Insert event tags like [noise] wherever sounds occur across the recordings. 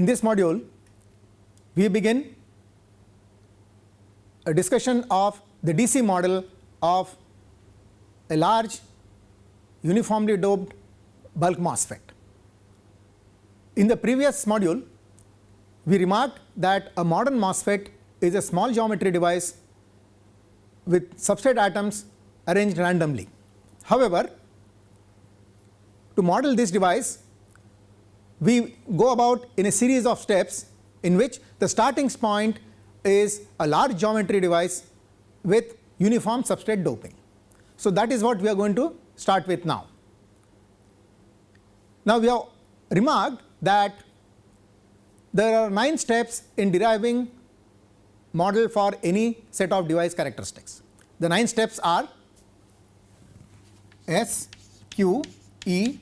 in this module we begin a discussion of the DC model of a large uniformly doped bulk MOSFET. In the previous module, we remarked that a modern MOSFET is a small geometry device with substrate atoms arranged randomly. However, to model this device, we go about in a series of steps in which the starting point is a large geometry device with uniform substrate doping. So, that is what we are going to start with now. Now, we have remarked that there are 9 steps in deriving model for any set of device characteristics. The 9 steps are S, Q, E,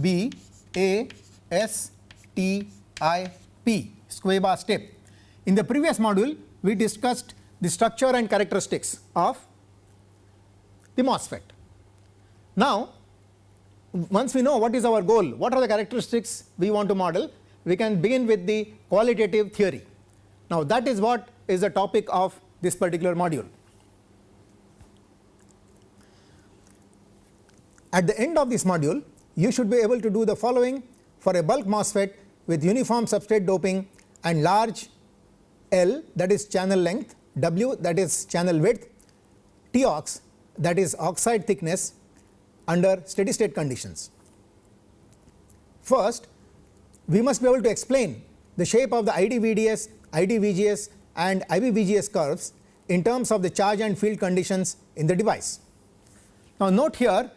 B, A, S, T, I, P square bar step. In the previous module, we discussed the structure and characteristics of the MOSFET. Now, once we know what is our goal, what are the characteristics we want to model, we can begin with the qualitative theory. Now, that is what is the topic of this particular module. At the end of this module, you should be able to do the following for a bulk MOSFET with uniform substrate doping and large L that is channel length, W that is channel width, Tox that is oxide thickness under steady state conditions. First, we must be able to explain the shape of the IDVDS, IDVGS and IBVGS curves in terms of the charge and field conditions in the device. Now, note here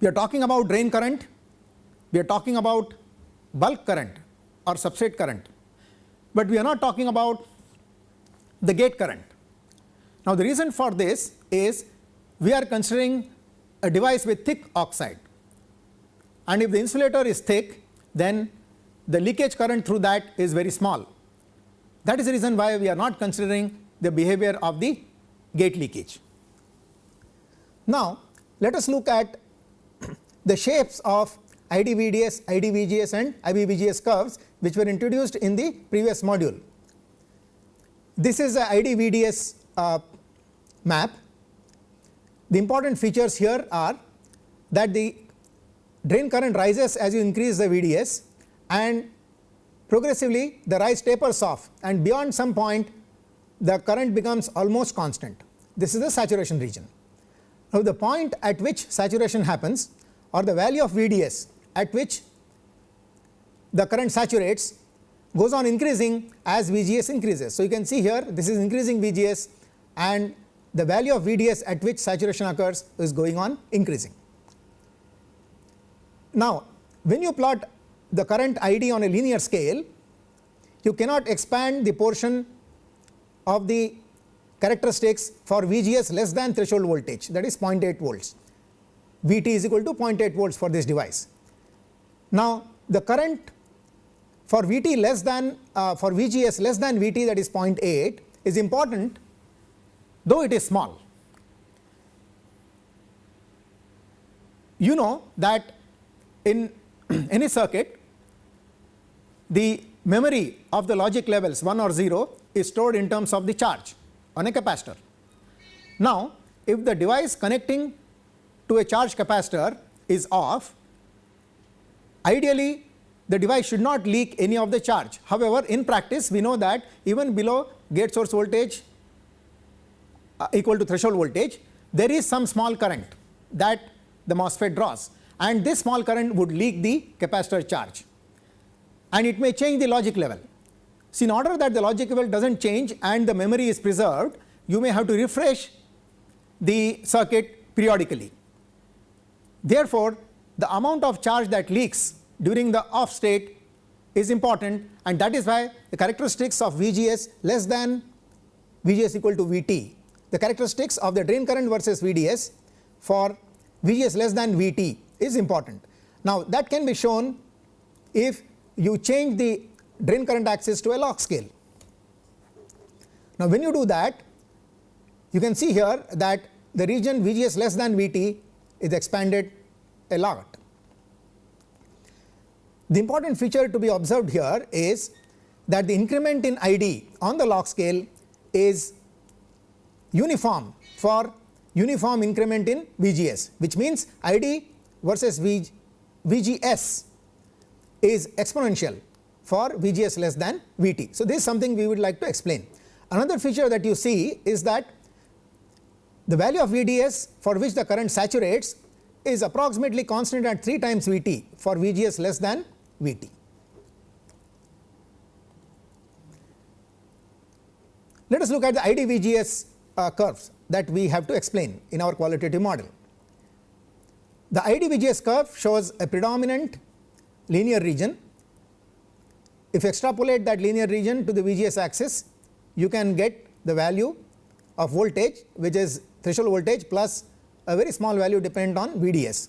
we are talking about drain current, we are talking about bulk current or substrate current, but we are not talking about the gate current. Now, the reason for this is we are considering a device with thick oxide and if the insulator is thick then the leakage current through that is very small. That is the reason why we are not considering the behavior of the gate leakage. Now, let us look at [clears throat] the shapes of IDVDS, IDVGS and IBVGS curves which were introduced in the previous module. This is a IDVDS uh, map. The important features here are that the drain current rises as you increase the VDS and progressively the rise tapers off and beyond some point the current becomes almost constant. This is the saturation region. Now, the point at which saturation happens or the value of VDS at which the current saturates goes on increasing as VGS increases. So, you can see here this is increasing VGS and the value of VDS at which saturation occurs is going on increasing. Now, when you plot the current ID on a linear scale, you cannot expand the portion of the characteristics for VGS less than threshold voltage that is 0.8 volts. Vt is equal to 0.8 volts for this device. Now, the current for Vt less than uh, for VGS less than Vt that is 0.8 is important though it is small. You know that in [clears throat] any circuit the memory of the logic levels 1 or 0 is stored in terms of the charge on a capacitor. Now, if the device connecting to a charge capacitor is off, ideally the device should not leak any of the charge. However, in practice we know that even below gate source voltage uh, equal to threshold voltage, there is some small current that the MOSFET draws and this small current would leak the capacitor charge and it may change the logic level. So, in order that the logic level does not change and the memory is preserved, you may have to refresh the circuit periodically. Therefore, the amount of charge that leaks during the off state is important and that is why the characteristics of VGS less than VGS equal to VT, the characteristics of the drain current versus VDS for VGS less than VT is important. Now, that can be shown if you change the drain current axis to a log scale. Now, when you do that you can see here that the region VGS less than VT is expanded a lot. The important feature to be observed here is that the increment in ID on the log scale is uniform for uniform increment in VGS which means ID versus v, VGS is exponential for VGS less than VT. So, this is something we would like to explain. Another feature that you see is that the value of VDS for which the current saturates is approximately constant at 3 times VT for VGS less than VT. Let us look at the ID VGS uh, curves that we have to explain in our qualitative model. The ID VGS curve shows a predominant linear region. If you extrapolate that linear region to the VGS axis, you can get the value of voltage which is threshold voltage plus a very small value dependent on VDS.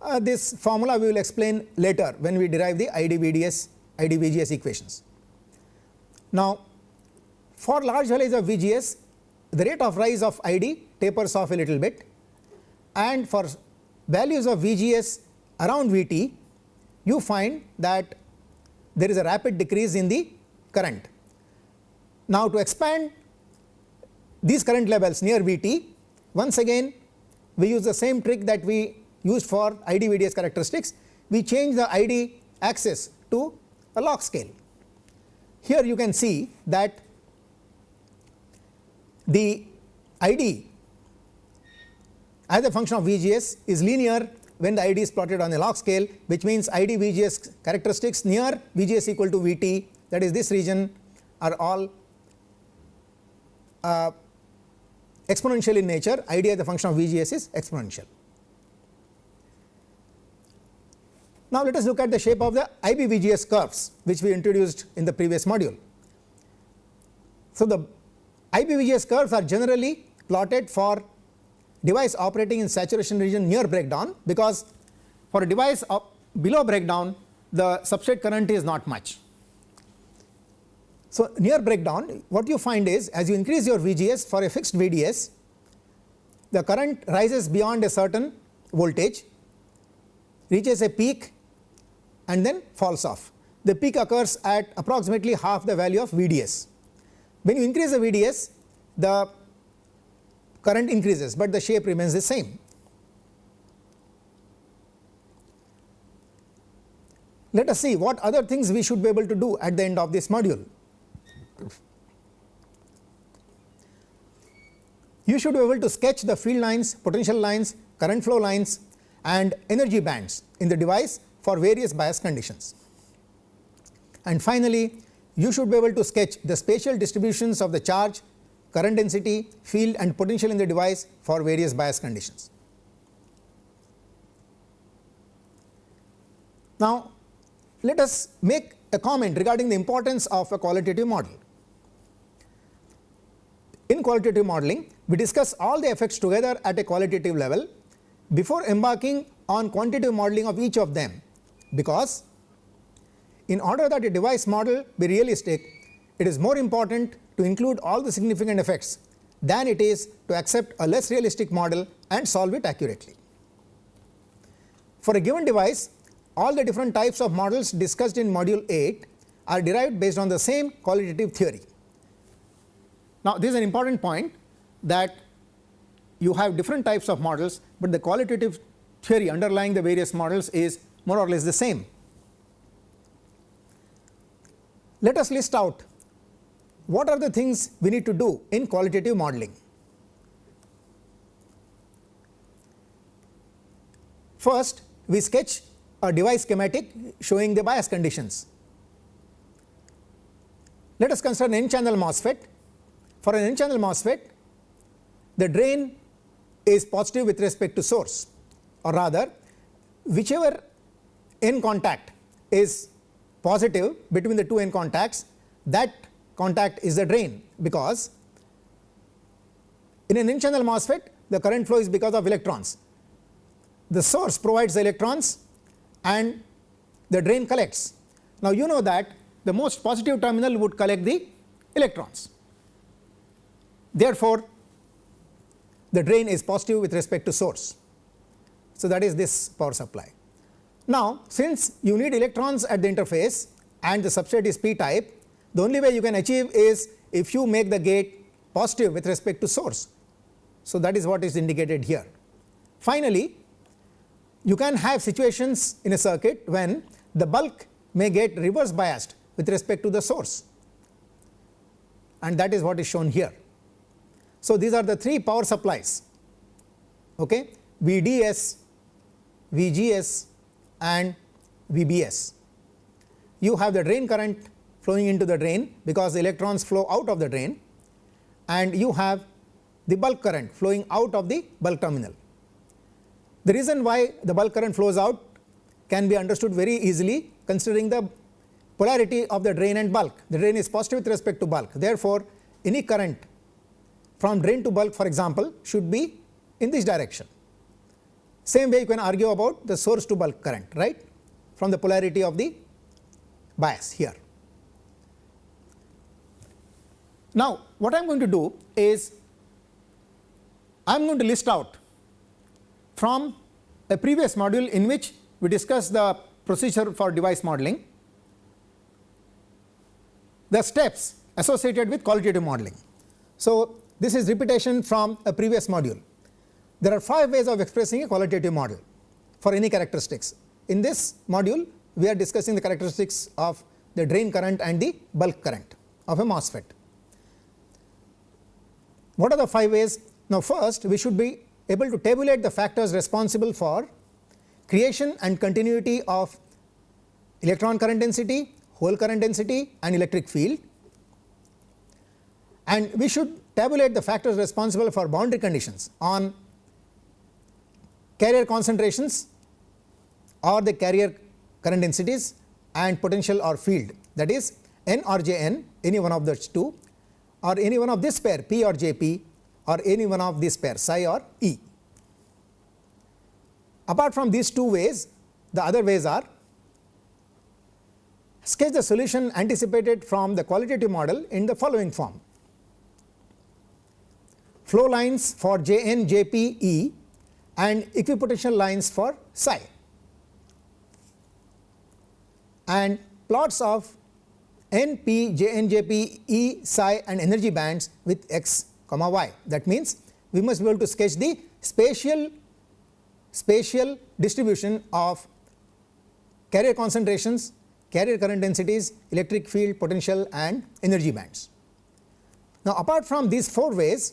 Uh, this formula we will explain later when we derive the ID VDS, ID VGS equations. Now, for large values of VGS, the rate of rise of ID tapers off a little bit and for values of VGS around VT, you find that there is a rapid decrease in the current. Now, to expand these current levels near VT, once again we use the same trick that we used for ID VDS characteristics, we change the ID axis to a log scale. Here you can see that the ID as a function of VGS is linear when the ID is plotted on a log scale which means ID VGS characteristics near VGS equal to VT that is this region are all uh, exponential in nature idea the function of VGS is exponential. Now let us look at the shape of the IB VGS curves which we introduced in the previous module. So the IBVGS curves are generally plotted for device operating in saturation region near breakdown because for a device below breakdown the substrate current is not much. So, near breakdown what you find is as you increase your VGS for a fixed VDS the current rises beyond a certain voltage reaches a peak and then falls off. The peak occurs at approximately half the value of VDS. When you increase the VDS the current increases, but the shape remains the same. Let us see what other things we should be able to do at the end of this module. You should be able to sketch the field lines, potential lines, current flow lines and energy bands in the device for various bias conditions. And finally, you should be able to sketch the spatial distributions of the charge, current density, field and potential in the device for various bias conditions. Now, let us make a comment regarding the importance of a qualitative model. In qualitative modeling, we discuss all the effects together at a qualitative level before embarking on quantitative modeling of each of them, because in order that a device model be realistic, it is more important to include all the significant effects than it is to accept a less realistic model and solve it accurately. For a given device, all the different types of models discussed in module 8 are derived based on the same qualitative theory. Now, this is an important point that you have different types of models, but the qualitative theory underlying the various models is more or less the same. Let us list out what are the things we need to do in qualitative modeling. First, we sketch a device schematic showing the bias conditions. Let us consider an n channel MOSFET. For an n channel MOSFET, the drain is positive with respect to source or rather whichever n contact is positive between the two n contacts that contact is the drain because in an n channel MOSFET the current flow is because of electrons. The source provides the electrons and the drain collects. Now you know that the most positive terminal would collect the electrons. Therefore, the drain is positive with respect to source. So that is this power supply. Now, since you need electrons at the interface and the substrate is p type, the only way you can achieve is if you make the gate positive with respect to source. So, that is what is indicated here. Finally, you can have situations in a circuit when the bulk may get reverse biased with respect to the source and that is what is shown here. So, these are the three power supplies okay, VDS, VGS and VBS. You have the drain current flowing into the drain because the electrons flow out of the drain and you have the bulk current flowing out of the bulk terminal. The reason why the bulk current flows out can be understood very easily considering the polarity of the drain and bulk. The drain is positive with respect to bulk. Therefore, any current from drain to bulk for example should be in this direction. Same way you can argue about the source to bulk current right from the polarity of the bias here. Now, what I am going to do is I am going to list out from a previous module in which we discussed the procedure for device modeling the steps associated with qualitative modeling. So, this is repetition from a previous module. There are 5 ways of expressing a qualitative model for any characteristics. In this module, we are discussing the characteristics of the drain current and the bulk current of a MOSFET. What are the 5 ways? Now, first we should be able to tabulate the factors responsible for creation and continuity of electron current density, hole current density and electric field and we should tabulate the factors responsible for boundary conditions on carrier concentrations or the carrier current densities and potential or field that is n or jn any one of those two or any one of this pair p or jp or any one of this pair psi or e. Apart from these two ways the other ways are sketch the solution anticipated from the qualitative model in the following form. Flow lines for Jn, Jp, E and equipotential lines for psi and plots of n, p, Jn, Jp, E, psi and energy bands with x comma y. That means, we must be able to sketch the spatial spatial distribution of carrier concentrations carrier current densities, electric field potential and energy bands. Now, apart from these 4 ways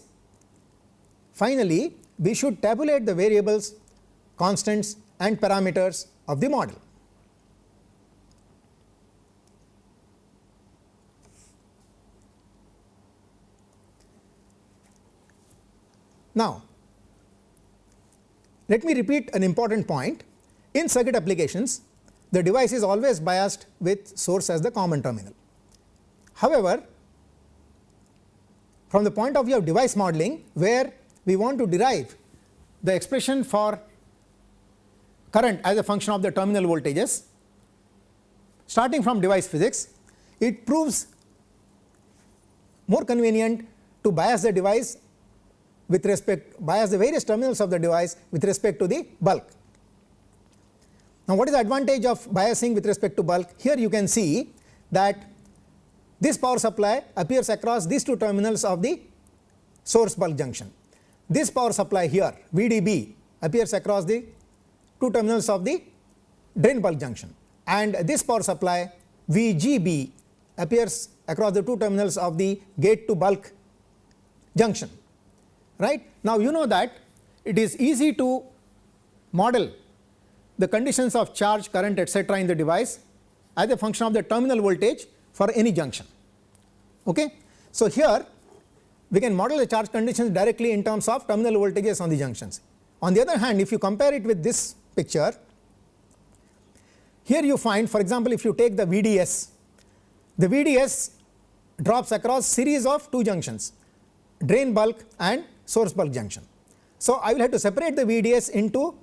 finally, we should tabulate the variables, constants and parameters of the model. Now, let me repeat an important point in circuit applications the device is always biased with source as the common terminal. However, from the point of view of device modeling where we want to derive the expression for current as a function of the terminal voltages starting from device physics it proves more convenient to bias the device with respect bias the various terminals of the device with respect to the bulk now, what is the advantage of biasing with respect to bulk? Here you can see that this power supply appears across these two terminals of the source bulk junction. This power supply here VDB appears across the two terminals of the drain bulk junction and this power supply VGB appears across the two terminals of the gate to bulk junction right. Now, you know that it is easy to model the conditions of charge current etc. in the device as a function of the terminal voltage for any junction. Okay. So, here we can model the charge conditions directly in terms of terminal voltages on the junctions. On the other hand if you compare it with this picture here you find for example if you take the VDS the VDS drops across series of two junctions drain bulk and source bulk junction. So, I will have to separate the VDS into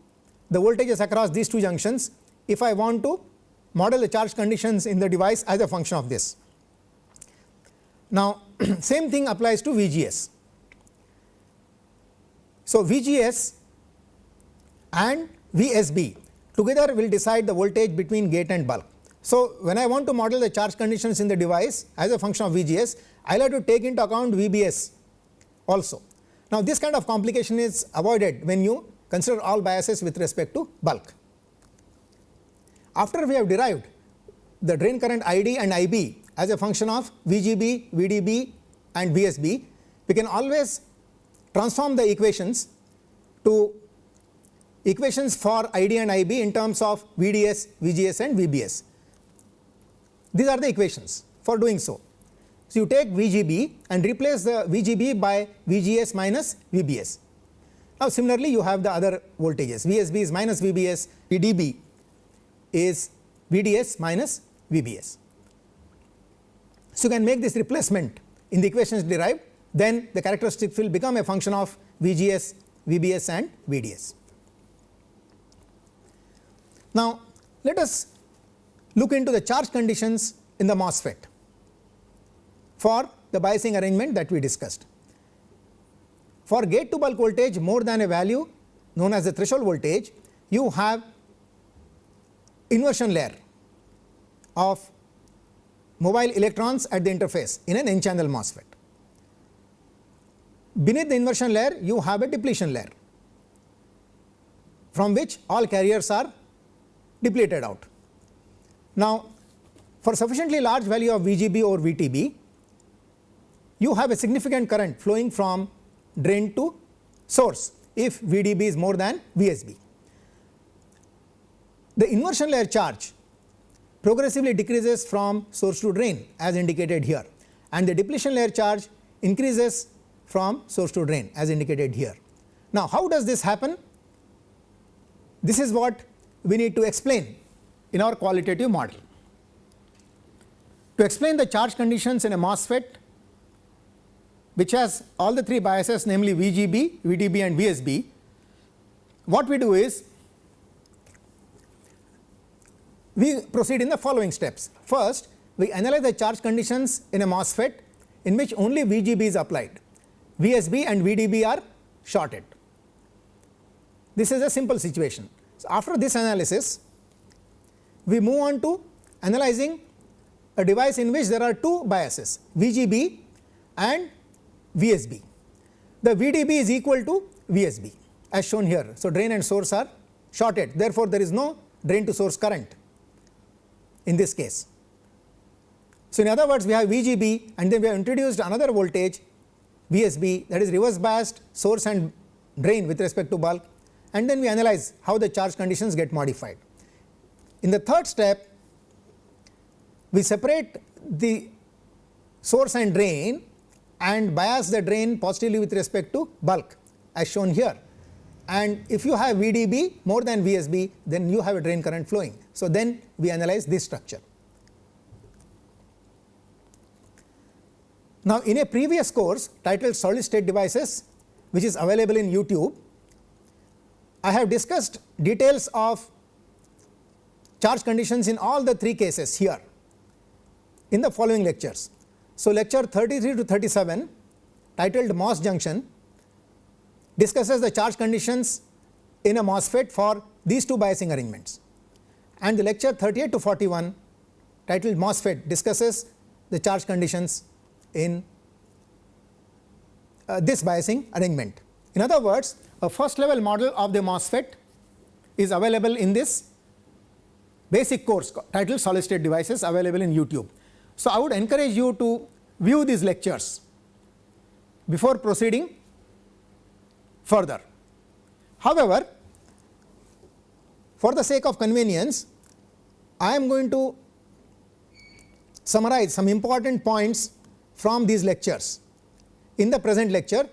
the voltages across these two junctions if I want to model the charge conditions in the device as a function of this. Now, [clears throat] same thing applies to VGS. So, VGS and VSB together will decide the voltage between gate and bulk. So, when I want to model the charge conditions in the device as a function of VGS, I will have to take into account VBS also. Now, this kind of complication is avoided when you consider all biases with respect to bulk. After we have derived the drain current ID and IB as a function of VGB, VDB and VSB, we can always transform the equations to equations for ID and IB in terms of VDS, VGS and VBS. These are the equations for doing so. So, you take VGB and replace the VGB by VGS minus VBS. Now, similarly you have the other voltages VSB is minus VBS, VDB is VDS minus VBS. So, you can make this replacement in the equations derived then the characteristics will become a function of VGS, VBS and VDS. Now, let us look into the charge conditions in the MOSFET for the biasing arrangement that we discussed. For gate to bulk voltage more than a value known as the threshold voltage, you have inversion layer of mobile electrons at the interface in an n channel MOSFET. Beneath the inversion layer you have a depletion layer from which all carriers are depleted out. Now, for sufficiently large value of VGB or VTB, you have a significant current flowing from drain to source if VDB is more than VSB. The inversion layer charge progressively decreases from source to drain as indicated here and the depletion layer charge increases from source to drain as indicated here. Now, how does this happen? This is what we need to explain in our qualitative model. To explain the charge conditions in a MOSFET which has all the three biases namely VGB, VDB and VSB, what we do is we proceed in the following steps. First, we analyze the charge conditions in a MOSFET in which only VGB is applied, VSB and VDB are shorted. This is a simple situation. So, after this analysis, we move on to analyzing a device in which there are two biases VGB and VSB. The VDB is equal to VSB as shown here. So, drain and source are shorted therefore, there is no drain to source current in this case. So, in other words we have VGB and then we have introduced another voltage VSB that is reverse biased source and drain with respect to bulk and then we analyze how the charge conditions get modified. In the third step we separate the source and drain and bias the drain positively with respect to bulk as shown here and if you have VDB more than VSB then you have a drain current flowing. So, then we analyze this structure. Now, in a previous course titled solid state devices which is available in YouTube, I have discussed details of charge conditions in all the three cases here in the following lectures. So, lecture 33 to 37 titled MOS junction discusses the charge conditions in a MOSFET for these two biasing arrangements and the lecture 38 to 41 titled MOSFET discusses the charge conditions in uh, this biasing arrangement. In other words, a first level model of the MOSFET is available in this basic course titled solid state devices available in YouTube. So, I would encourage you to view these lectures before proceeding further. However, for the sake of convenience I am going to summarize some important points from these lectures in the present lecture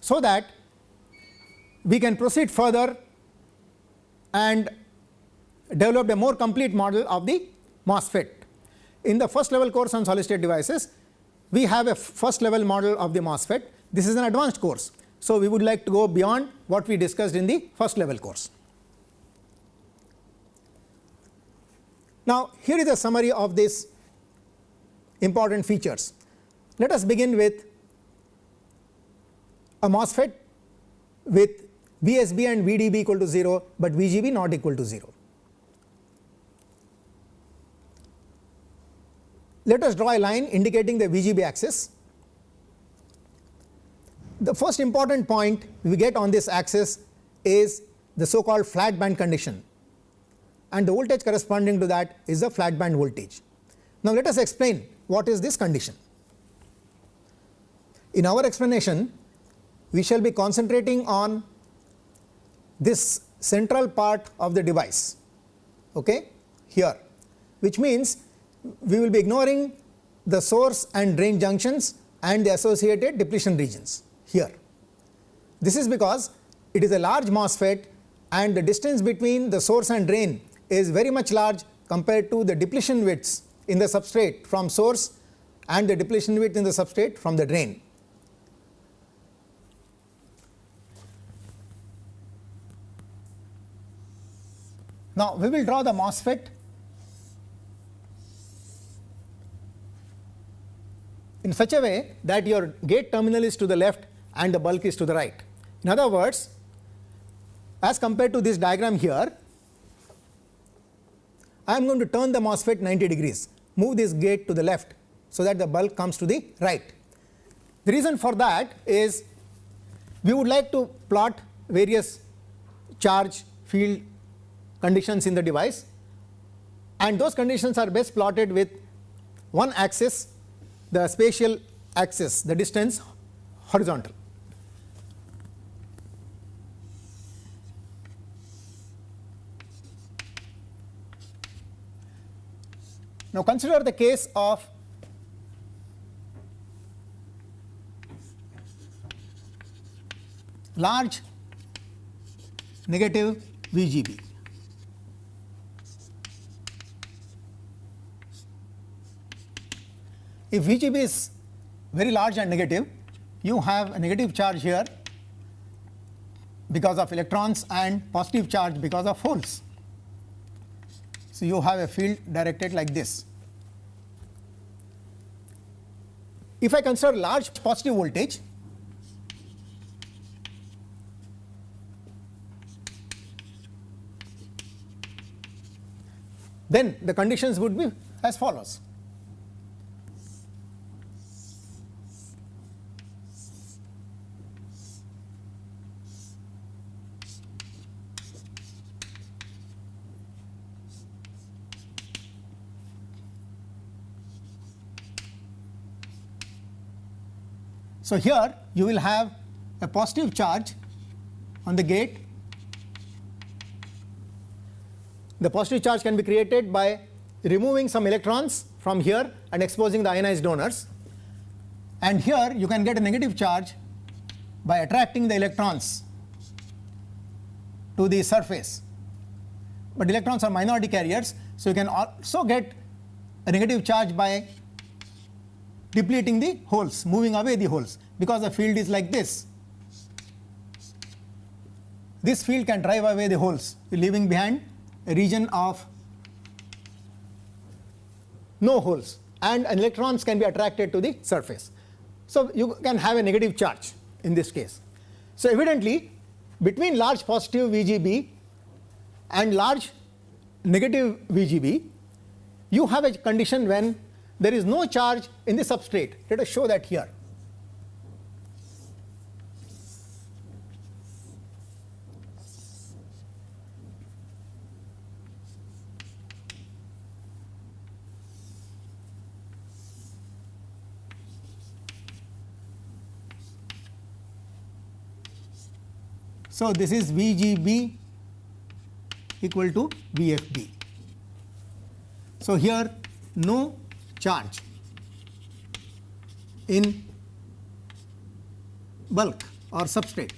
so that we can proceed further and develop a more complete model of the MOSFET. In the first level course on solid state devices, we have a first level model of the MOSFET. This is an advanced course. So, we would like to go beyond what we discussed in the first level course. Now, here is a summary of these important features. Let us begin with a MOSFET with VSB and VDB equal to 0, but VGB not equal to 0. Let us draw a line indicating the VGB axis the first important point we get on this axis is the so called flat band condition and the voltage corresponding to that is the flat band voltage. Now, let us explain what is this condition. In our explanation we shall be concentrating on this central part of the device okay, here which means we will be ignoring the source and drain junctions and the associated depletion regions here. This is because it is a large MOSFET and the distance between the source and drain is very much large compared to the depletion widths in the substrate from source and the depletion width in the substrate from the drain. Now, we will draw the MOSFET in such a way that your gate terminal is to the left and the bulk is to the right. In other words, as compared to this diagram here, I am going to turn the MOSFET 90 degrees, move this gate to the left, so that the bulk comes to the right. The reason for that is we would like to plot various charge field conditions in the device and those conditions are best plotted with one axis the spatial axis the distance horizontal. Now, consider the case of large negative VGB. If VGB is very large and negative, you have a negative charge here because of electrons and positive charge because of holes. So, you have a field directed like this. If I consider large positive voltage, then the conditions would be as follows. So, here you will have a positive charge on the gate. The positive charge can be created by removing some electrons from here and exposing the ionized donors and here you can get a negative charge by attracting the electrons to the surface. But electrons are minority carriers, so you can also get a negative charge by depleting the holes, moving away the holes because the field is like this. This field can drive away the holes, leaving behind a region of no holes and electrons can be attracted to the surface. So, you can have a negative charge in this case. So, evidently between large positive VGB and large negative VGB, you have a condition when there is no charge in the substrate. Let us show that here. So, this is VGB equal to VFB. So, here no charge in bulk or substrate.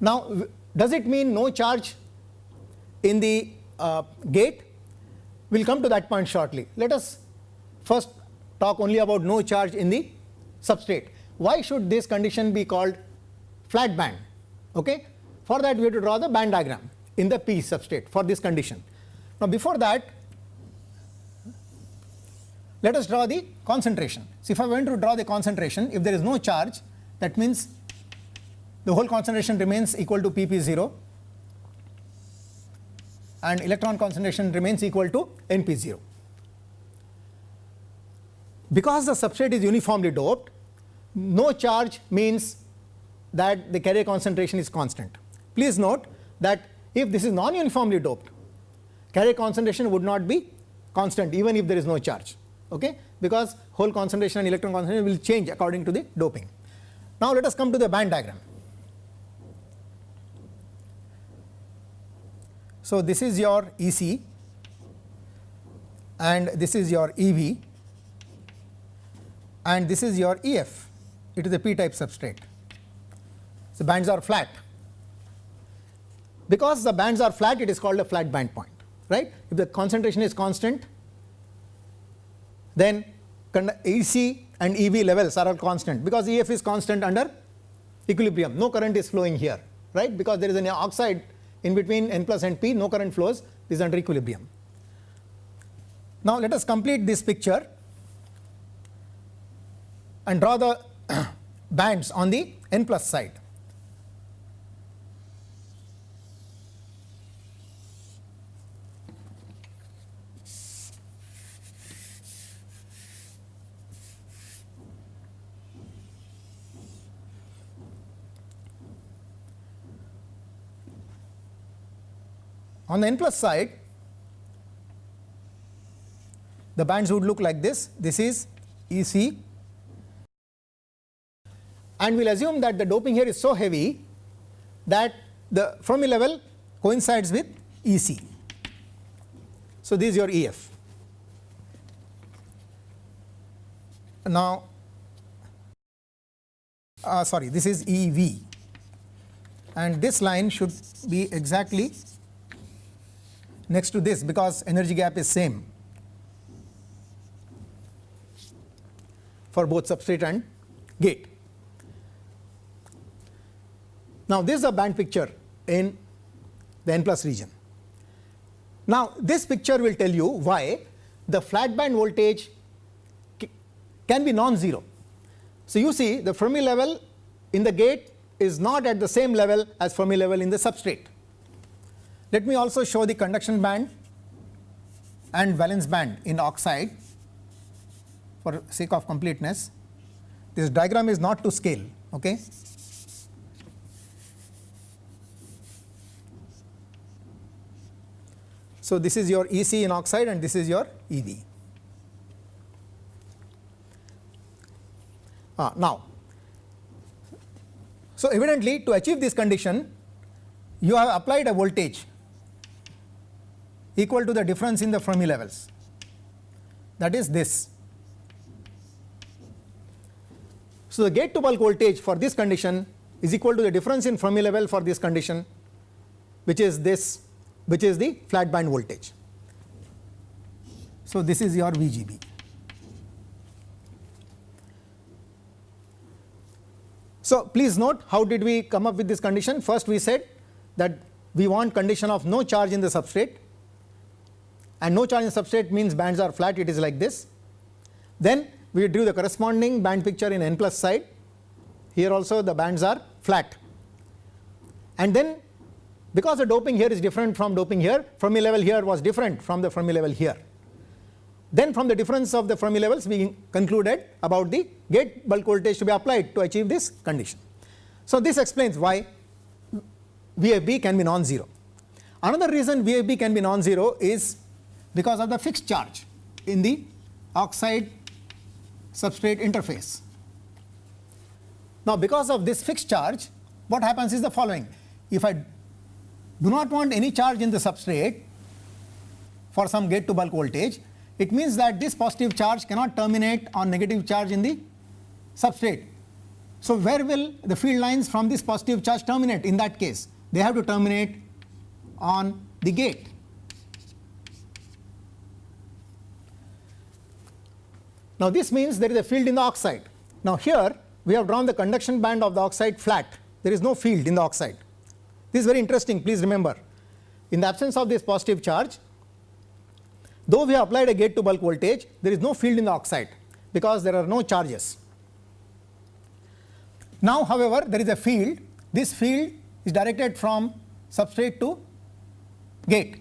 Now, does it mean no charge in the uh, gate? We will come to that point shortly. Let us first talk only about no charge in the substrate. Why should this condition be called flat band? Okay? For that we have to draw the band diagram in the P substrate for this condition. Now, before that let us draw the concentration. So, if I want to draw the concentration if there is no charge that means the hole concentration remains equal to Pp 0 and electron concentration remains equal to NP0. Because the substrate is uniformly doped, no charge means that the carrier concentration is constant. Please note that if this is non-uniformly doped, carrier concentration would not be constant even if there is no charge, okay? because hole concentration and electron concentration will change according to the doping. Now, let us come to the band diagram. So, this is your EC and this is your EV and this is your EF, it is a p type substrate. So, bands are flat. Because the bands are flat, it is called a flat band point, right. If the concentration is constant, then EC and EV levels are all constant because EF is constant under equilibrium. No current is flowing here, right, because there is an oxide in between N plus and P, no current flows, this is under equilibrium. Now, let us complete this picture and draw the [clears throat] bands on the N plus side. On the n plus side, the bands would look like this. This is E c and we will assume that the doping here is so heavy that the Fermi level coincides with E c. So, this is your E f. Now, uh, sorry this is E v and this line should be exactly next to this because energy gap is same for both substrate and gate. Now, this is a band picture in the n plus region. Now, this picture will tell you why the flat band voltage can be non-zero. So, you see the Fermi level in the gate is not at the same level as Fermi level in the substrate. Let me also show the conduction band and valence band in oxide for sake of completeness. This diagram is not to scale. Okay. So, this is your EC in oxide and this is your EV. Ah, now, so evidently to achieve this condition you have applied a voltage equal to the difference in the Fermi levels that is this. So, the gate to bulk voltage for this condition is equal to the difference in Fermi level for this condition which is this which is the flat band voltage. So, this is your VGB. So, please note how did we come up with this condition first we said that we want condition of no charge in the substrate and no charge in substrate means bands are flat it is like this. Then we drew the corresponding band picture in n plus side here also the bands are flat and then because the doping here is different from doping here Fermi level here was different from the Fermi level here. Then from the difference of the Fermi levels we concluded about the gate bulk voltage to be applied to achieve this condition. So, this explains why VFB can be non-zero. Another reason VFB can be non-zero is because of the fixed charge in the oxide substrate interface. Now, because of this fixed charge what happens is the following if I do not want any charge in the substrate for some gate to bulk voltage it means that this positive charge cannot terminate on negative charge in the substrate. So, where will the field lines from this positive charge terminate in that case they have to terminate on the gate. Now, this means there is a field in the oxide. Now, here we have drawn the conduction band of the oxide flat, there is no field in the oxide. This is very interesting, please remember. In the absence of this positive charge, though we have applied a gate to bulk voltage, there is no field in the oxide because there are no charges. Now, however, there is a field, this field is directed from substrate to gate.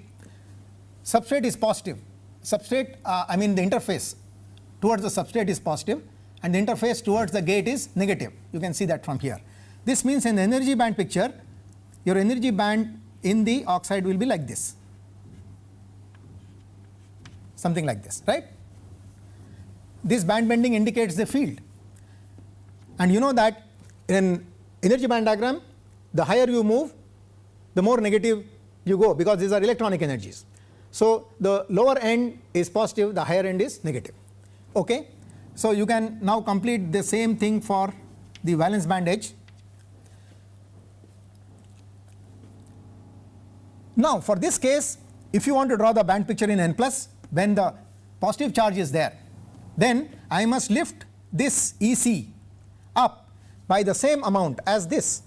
substrate is positive, substrate uh, I mean the interface towards the substrate is positive and the interface towards the gate is negative. You can see that from here. This means in the energy band picture, your energy band in the oxide will be like this, something like this, right. This band bending indicates the field and you know that in energy band diagram, the higher you move, the more negative you go because these are electronic energies. So, the lower end is positive, the higher end is negative. Okay. So, you can now complete the same thing for the valence band edge. Now, for this case if you want to draw the band picture in n plus when the positive charge is there then I must lift this E c up by the same amount as this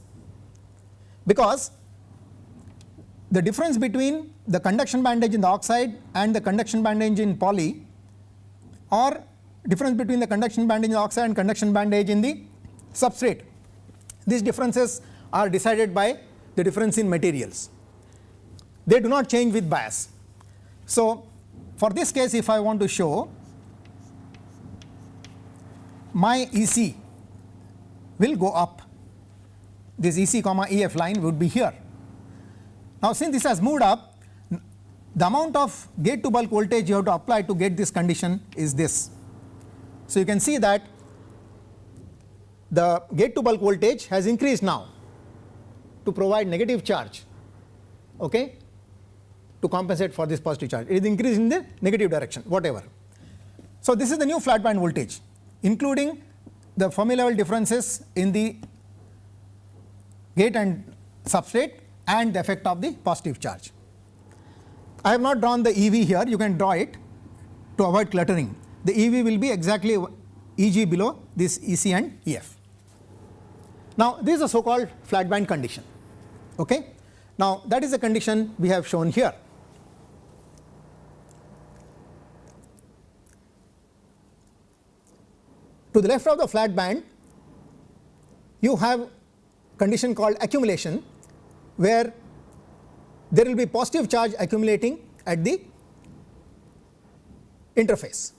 because the difference between the conduction band edge in the oxide and the conduction band edge in poly or difference between the conduction band edge in the oxide and conduction band edge in the substrate. These differences are decided by the difference in materials. They do not change with bias. So, for this case if I want to show my EC will go up, this EC comma EF line would be here now, since this has moved up, the amount of gate to bulk voltage you have to apply to get this condition is this. So, you can see that the gate to bulk voltage has increased now to provide negative charge okay, to compensate for this positive charge. It is increased in the negative direction whatever. So, this is the new flat band voltage including the Fermi level differences in the gate and substrate and the effect of the positive charge. I have not drawn the EV here, you can draw it to avoid cluttering. The EV will be exactly EG below this EC and EF. Now, this is a so called flat band condition. Okay? Now, that is the condition we have shown here. To the left of the flat band, you have condition called accumulation where there will be positive charge accumulating at the interface.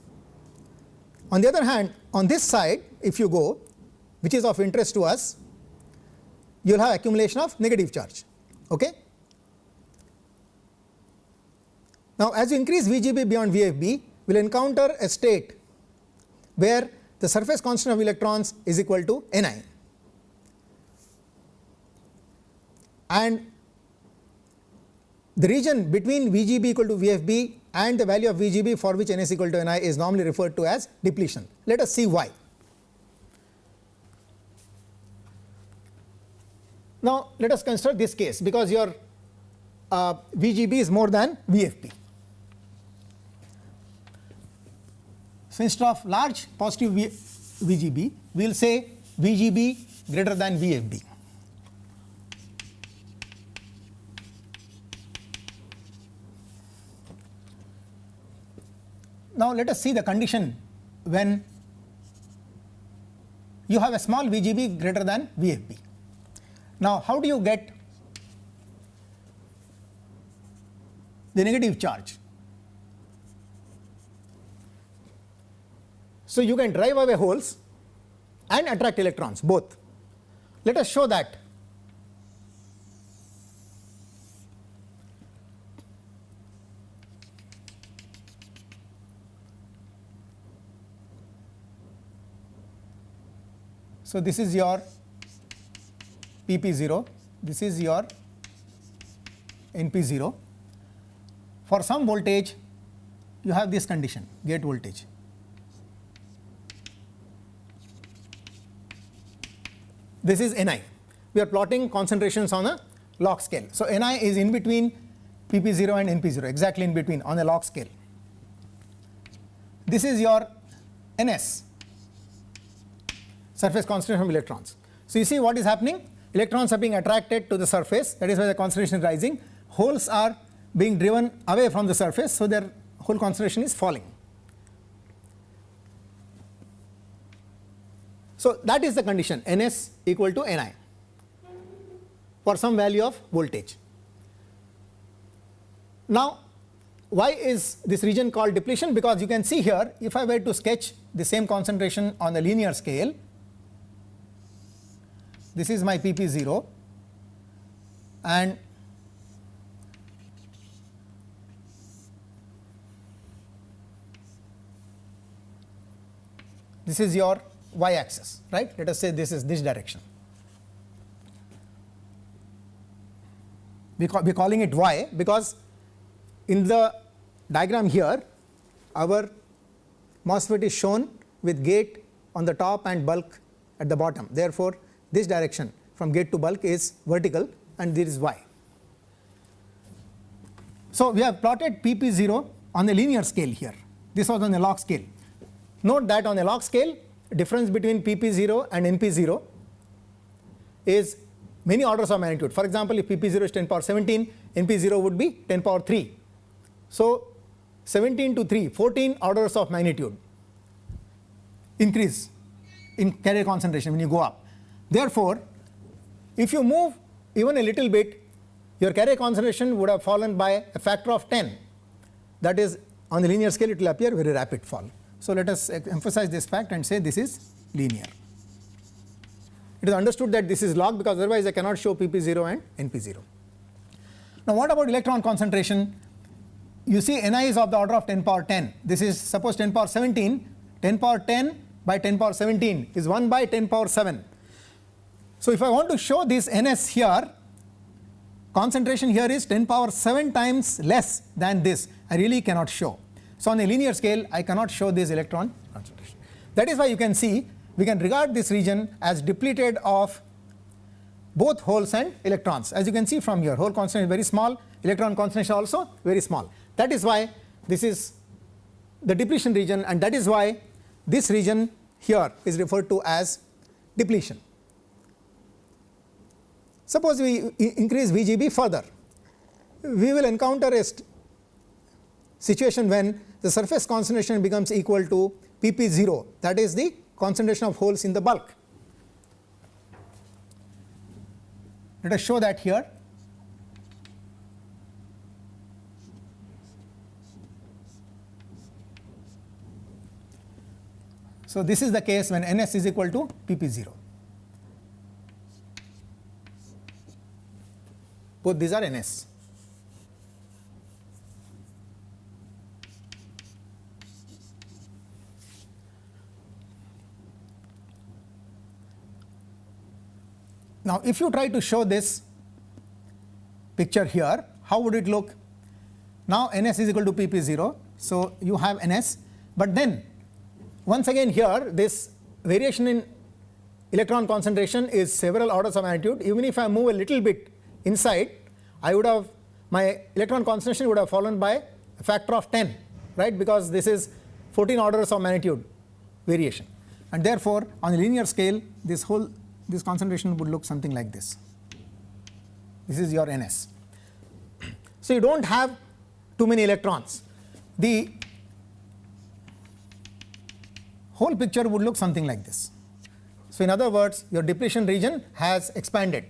On the other hand on this side if you go which is of interest to us you will have accumulation of negative charge. Okay. Now, as you increase VGB beyond VFB we will encounter a state where the surface constant of electrons is equal to Ni and the region between VGB equal to VFB and the value of VGB for which N is equal to Ni is normally referred to as depletion. Let us see why. Now, let us consider this case because your uh, VGB is more than VFB. So, instead of large positive v VGB, we will say VGB greater than VFB. Now, let us see the condition when you have a small VGB greater than VFB. Now, how do you get the negative charge? So, you can drive away holes and attract electrons both. Let us show that So, this is your PP 0, this is your NP 0. For some voltage you have this condition gate voltage. This is Ni. We are plotting concentrations on a log scale. So, Ni is in between PP 0 and NP 0 exactly in between on a log scale. This is your Ns surface concentration of electrons. So, you see what is happening electrons are being attracted to the surface that is why the concentration is rising holes are being driven away from the surface. So, their hole concentration is falling. So, that is the condition Ns equal to Ni for some value of voltage. Now, why is this region called depletion? Because you can see here if I were to sketch the same concentration on the linear scale, this is my PP 0 and this is your y axis right? Let us say this is this direction. We are calling it y because in the diagram here our MOSFET is shown with gate on the top and bulk at the bottom. Therefore this direction from gate to bulk is vertical and this is y. So, we have plotted PP 0 on a linear scale here this was on a log scale. Note that on a log scale difference between PP 0 and NP 0 is many orders of magnitude. For example, if PP 0 is 10 power 17 NP 0 would be 10 power 3. So, 17 to 3 14 orders of magnitude increase in carrier concentration when you go up. Therefore, if you move even a little bit your carrier concentration would have fallen by a factor of 10 that is on the linear scale it will appear very rapid fall. So, let us emphasize this fact and say this is linear. It is understood that this is log because otherwise I cannot show PP 0 and NP 0. Now, what about electron concentration? You see Ni is of the order of 10 power 10. This is suppose 10 power 17, 10 power 10 by 10 power 17 is 1 by 10 power 7. So, if I want to show this Ns here, concentration here is 10 power 7 times less than this, I really cannot show. So, on a linear scale I cannot show this electron concentration. That is why you can see we can regard this region as depleted of both holes and electrons. As you can see from here hole concentration is very small, electron concentration also very small. That is why this is the depletion region and that is why this region here is referred to as depletion. Suppose we increase VGB further, we will encounter a situation when the surface concentration becomes equal to Pp 0 that is the concentration of holes in the bulk. Let us show that here. So, this is the case when Ns is equal to Pp 0. Both these are Ns. Now, if you try to show this picture here, how would it look? Now, Ns is equal to Pp 0. So, you have Ns, but then once again here this variation in electron concentration is several orders of magnitude. Even if I move a little bit inside, I would have my electron concentration would have fallen by a factor of 10, right, because this is 14 orders of magnitude variation. And therefore, on a linear scale, this whole this concentration would look something like this. This is your Ns. [clears throat] So, you do not have too many electrons. The whole picture would look something like this. So, in other words your depletion region has expanded,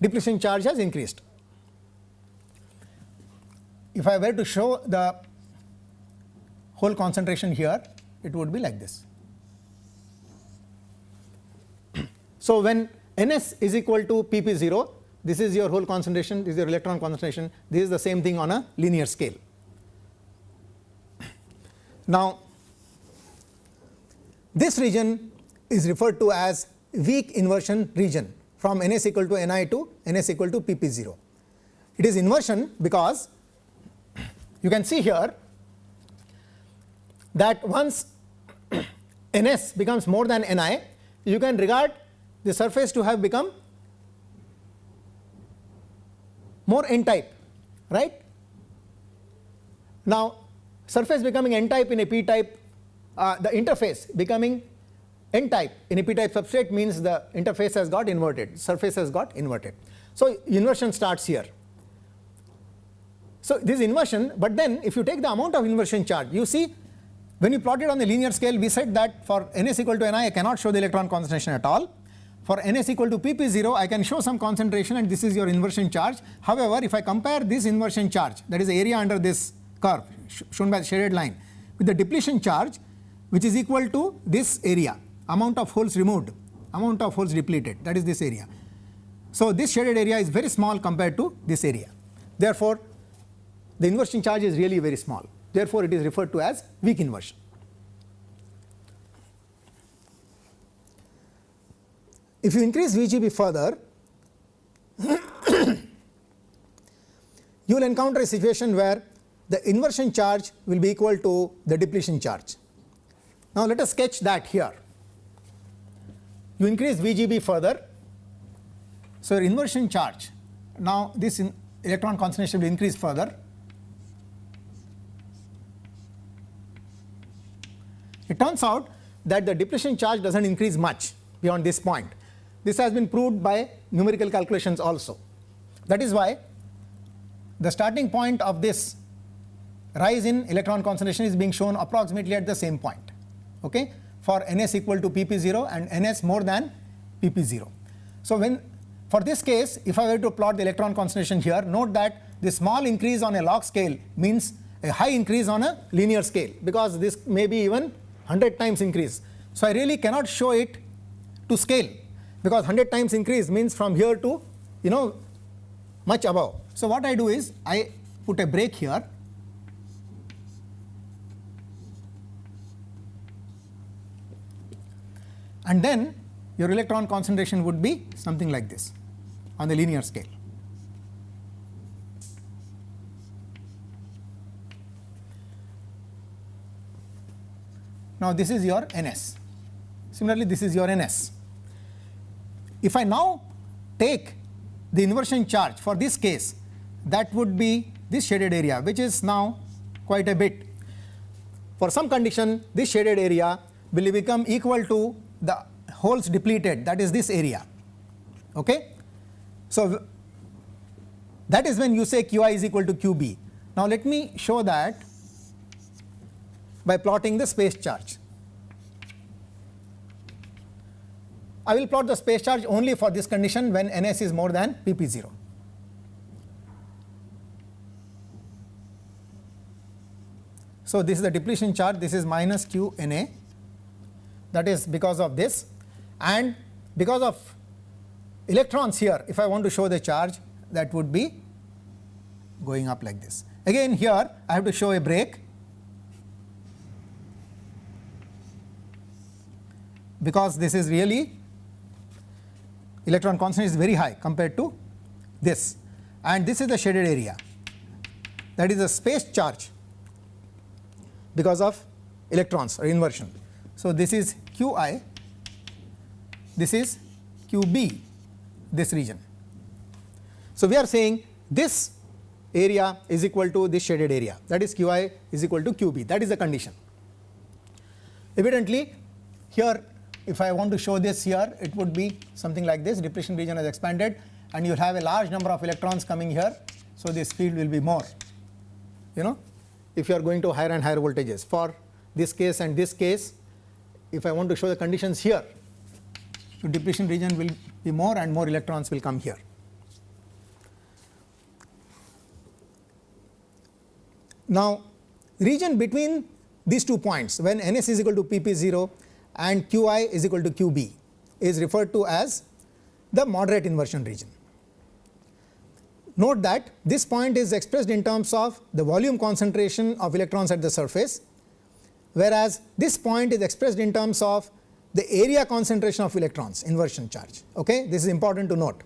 depletion charge has increased. If I were to show the hole concentration here, it would be like this. [clears throat] So, when Ns is equal to Pp 0 this is your hole concentration this is your electron concentration this is the same thing on a linear scale. [clears throat] Now, this region is referred to as weak inversion region from Ns equal to Ni to Ns equal to Pp 0. It is inversion because you can see here that once [clears throat] Ns becomes more than Ni you can regard the surface to have become more n type right. Now, surface becoming n type in a p type uh, the interface becoming n type in a p type substrate means the interface has got inverted surface has got inverted. So, inversion starts here. So, this inversion, but then if you take the amount of inversion charge you see when you plot it on the linear scale we said that for Ns equal to n i cannot show the electron concentration at all for Ns equal to Pp 0 I can show some concentration and this is your inversion charge. However, if I compare this inversion charge that is the area under this curve sh shown by the shaded line with the depletion charge which is equal to this area amount of holes removed amount of holes depleted that is this area. So, this shaded area is very small compared to this area therefore, the inversion charge is really very small therefore, it is referred to as weak inversion. If you increase VGB further [coughs] you will encounter a situation where the inversion charge will be equal to the depletion charge. Now, let us sketch that here. You increase VGB further. So, your inversion charge now this electron concentration will increase further. It turns out that the depletion charge does not increase much beyond this point. This has been proved by numerical calculations also. That is why the starting point of this rise in electron concentration is being shown approximately at the same point okay, for ns equal to pp0 and ns more than pp0. So, when for this case if I were to plot the electron concentration here note that the small increase on a log scale means a high increase on a linear scale because this may be even 100 times increase. So, I really cannot show it to scale because 100 times increase means from here to you know much above. So, what I do is I put a break here and then your electron concentration would be something like this on the linear scale. Now, this is your NS. Similarly, this is your NS. If I now take the inversion charge for this case, that would be this shaded area, which is now quite a bit. For some condition, this shaded area will become equal to the holes depleted, that is this area. Okay? So, that is when you say Qi is equal to Qb. Now, let me show that by plotting the space charge. I will plot the space charge only for this condition when Ns is more than Pp0. So, this is the depletion charge this is minus q Na that is because of this and because of electrons here if I want to show the charge that would be going up like this. Again here I have to show a break because this is really electron constant is very high compared to this and this is the shaded area that is the space charge because of electrons or inversion. So, this is Qi, this is Qb this region. So, we are saying this area is equal to this shaded area that is Qi is equal to Qb that is the condition. Evidently here if I want to show this here it would be something like this depletion region has expanded and you have a large number of electrons coming here. So, this field will be more you know if you are going to higher and higher voltages for this case and this case if I want to show the conditions here the depletion region will be more and more electrons will come here. Now, region between these two points when Ns is equal to Pp0 and Qi is equal to Qb is referred to as the moderate inversion region. Note that this point is expressed in terms of the volume concentration of electrons at the surface, whereas this point is expressed in terms of the area concentration of electrons inversion charge. Okay? This is important to note.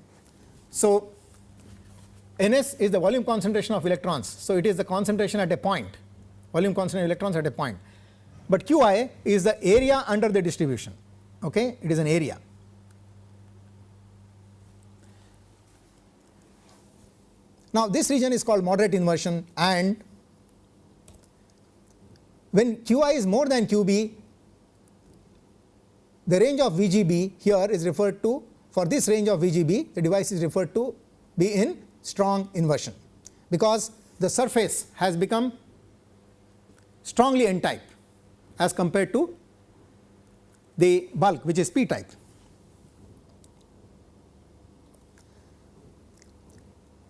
So, Ns is the volume concentration of electrons. So, it is the concentration at a point volume concentration of electrons at a point but Qi is the area under the distribution okay it is an area. Now this region is called moderate inversion and when Qi is more than Qb the range of VGB here is referred to for this range of VGB the device is referred to be in strong inversion because the surface has become strongly n type as compared to the bulk which is p type.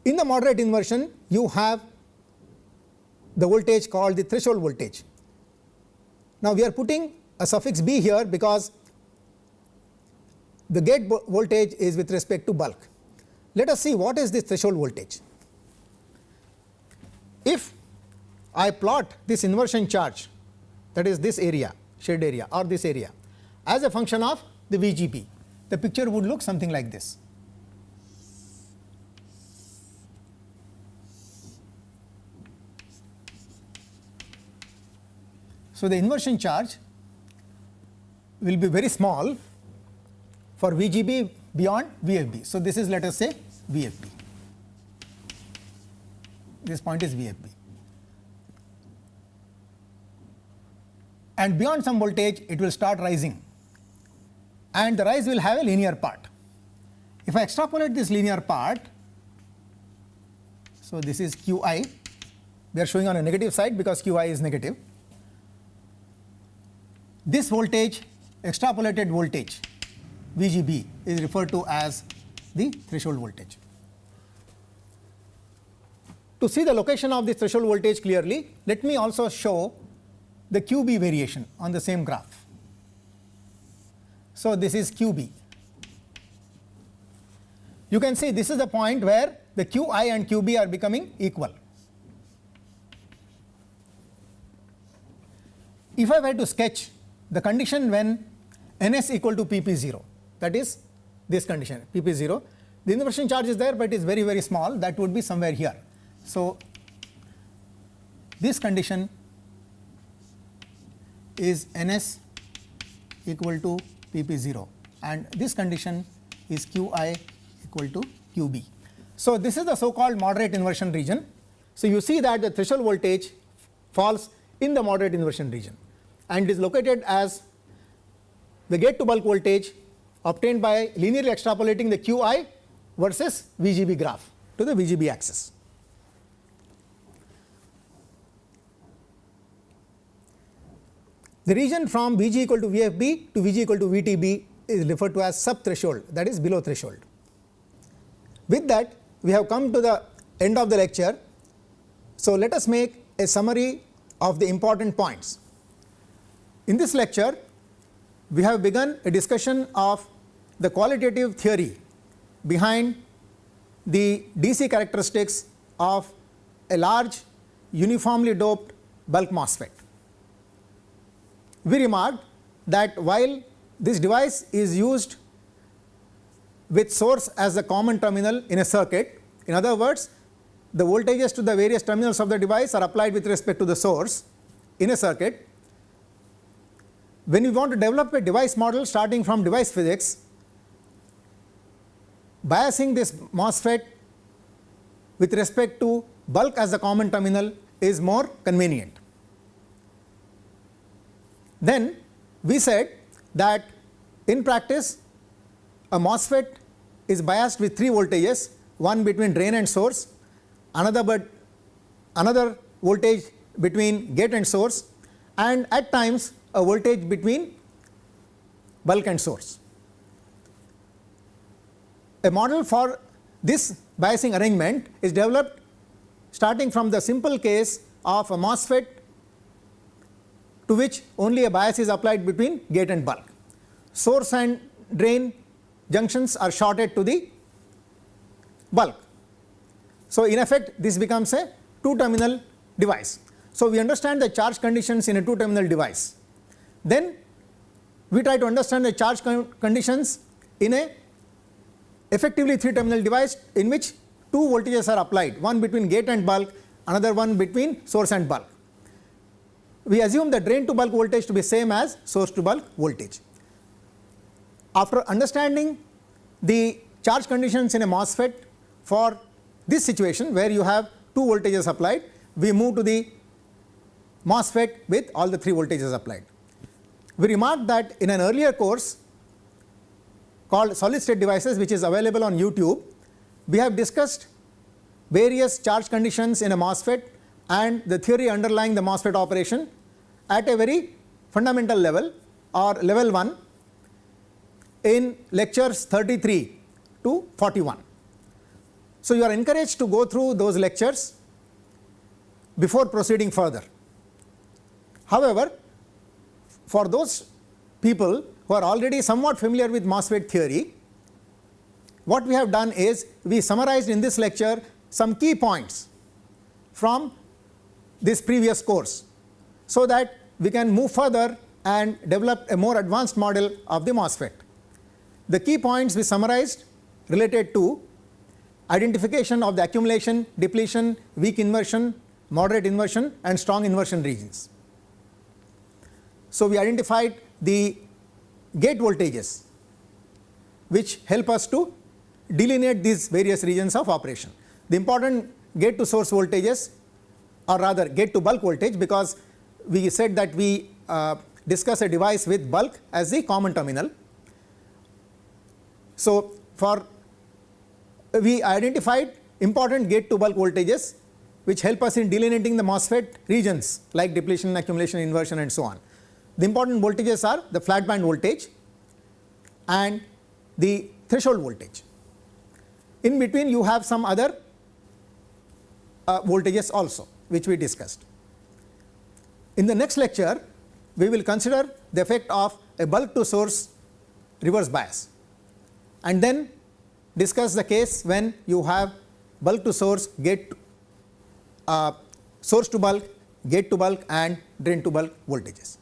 In the moderate inversion you have the voltage called the threshold voltage. Now, we are putting a suffix b here because the gate voltage is with respect to bulk. Let us see what is this threshold voltage. If I plot this inversion charge that is this area shade area or this area as a function of the VGB, the picture would look something like this. So, the inversion charge will be very small for VGB beyond VFB. So, this is let us say VFB, this point is VFB. And beyond some voltage it will start rising and the rise will have a linear part. If I extrapolate this linear part, so this is Qi, we are showing on a negative side because Qi is negative this voltage extrapolated voltage VGB is referred to as the threshold voltage. To see the location of the threshold voltage clearly, let me also show the QB variation on the same graph. So, this is QB. You can see this is the point where the QI and QB are becoming equal. If I were to sketch the condition when ns equal to pp 0 that is this condition pp 0 the inversion charge is there, but it is very very small that would be somewhere here. So, this condition is ns equal to pp 0 and this condition is qi equal to qb. So, this is the so called moderate inversion region. So, you see that the threshold voltage falls in the moderate inversion region and is located as the gate to bulk voltage obtained by linearly extrapolating the Qi versus VGB graph to the VGB axis. The region from Vg equal to Vfb to Vg equal to Vtb is referred to as sub threshold that is below threshold. With that we have come to the end of the lecture. So, let us make a summary of the important points. In this lecture, we have begun a discussion of the qualitative theory behind the DC characteristics of a large uniformly doped bulk MOSFET. We remarked that while this device is used with source as a common terminal in a circuit, in other words the voltages to the various terminals of the device are applied with respect to the source in a circuit when you want to develop a device model starting from device physics, biasing this MOSFET with respect to bulk as the common terminal is more convenient. Then we said that in practice a MOSFET is biased with three voltages one between drain and source, another but another voltage between gate and source and at times a voltage between bulk and source. A model for this biasing arrangement is developed starting from the simple case of a MOSFET to which only a bias is applied between gate and bulk. Source and drain junctions are shorted to the bulk. So, in effect this becomes a two terminal device. So, we understand the charge conditions in a two terminal device then we try to understand the charge con conditions in a effectively 3 terminal device in which two voltages are applied one between gate and bulk another one between source and bulk. We assume the drain to bulk voltage to be same as source to bulk voltage. After understanding the charge conditions in a MOSFET for this situation where you have two voltages applied, we move to the MOSFET with all the three voltages applied. We remarked that in an earlier course called solid state devices which is available on YouTube, we have discussed various charge conditions in a MOSFET and the theory underlying the MOSFET operation at a very fundamental level or level 1 in lectures 33 to 41. So, you are encouraged to go through those lectures before proceeding further. However, for those people who are already somewhat familiar with MOSFET theory, what we have done is we summarized in this lecture some key points from this previous course, so that we can move further and develop a more advanced model of the MOSFET. The key points we summarized related to identification of the accumulation, depletion, weak inversion, moderate inversion and strong inversion regions. So, we identified the gate voltages which help us to delineate these various regions of operation. The important gate to source voltages or rather gate to bulk voltage because we said that we uh, discuss a device with bulk as the common terminal. So, for we identified important gate to bulk voltages which help us in delineating the MOSFET regions like depletion, accumulation, inversion and so on. The important voltages are the flat band voltage and the threshold voltage. In between you have some other uh, voltages also which we discussed. In the next lecture we will consider the effect of a bulk to source reverse bias and then discuss the case when you have bulk to source gate uh, source to bulk, gate to bulk and drain to bulk voltages.